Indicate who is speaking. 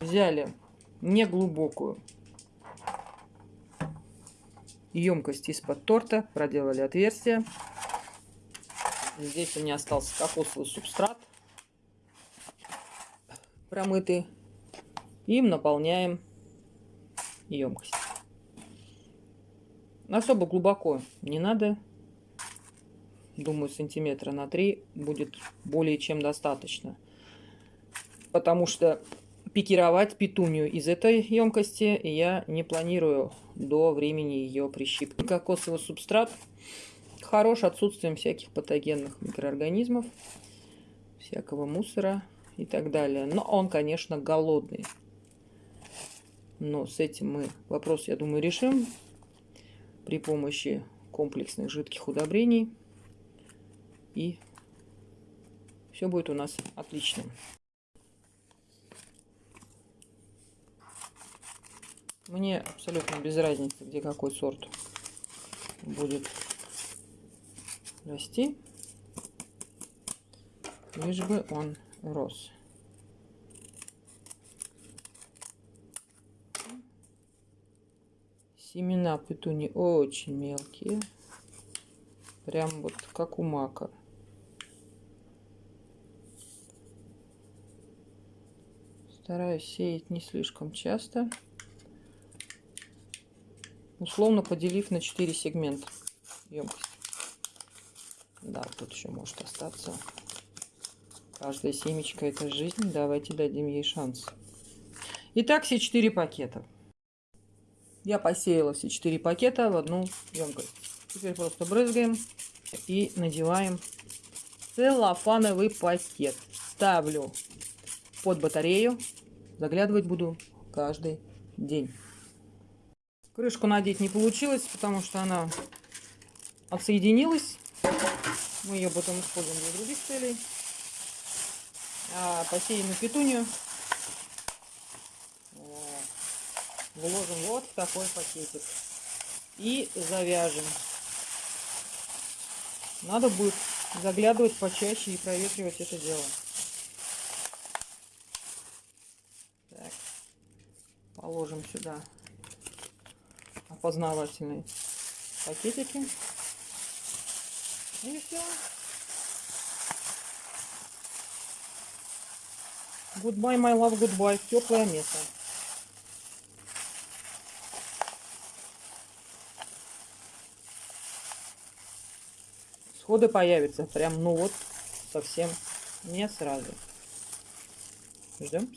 Speaker 1: Взяли неглубокую емкость из-под торта, проделали отверстие. Здесь у меня остался кокосовый субстрат промытый. Им наполняем емкость. Особо глубоко не надо. Думаю, сантиметра на 3 будет более чем достаточно. Потому что пикировать петунью из этой емкости я не планирую до времени ее прищипки. Кокосовый субстрат хорош отсутствием всяких патогенных микроорганизмов, всякого мусора и так далее. Но он, конечно, голодный. Но с этим мы вопрос, я думаю, решим при помощи комплексных жидких удобрений. И все будет у нас отлично. Мне абсолютно без разницы, где какой сорт будет расти, лишь бы он рос. Семена петуни очень мелкие, прям вот как у мака. Стараюсь сеять не слишком часто условно поделив на 4 сегмента емкость. Да, тут еще может остаться. Каждая семечка это жизнь. Давайте дадим ей шанс. Итак, все 4 пакета. Я посеяла все 4 пакета в одну емкость. Теперь просто брызгаем и надеваем целлофановый пакет. Ставлю под батарею. Заглядывать буду каждый день. Крышку надеть не получилось, потому что она отсоединилась. Мы ее потом используем для других целей. А посеянную петунью вложим вот в такой пакетик. И завяжем. Надо будет заглядывать почаще и проветривать это дело. Так. Положим сюда опознавательные пакетики. И все. Goodbye, my love, goodbye. Теплое место. Сходы появятся. Прям, ну вот, совсем не сразу. Ждем.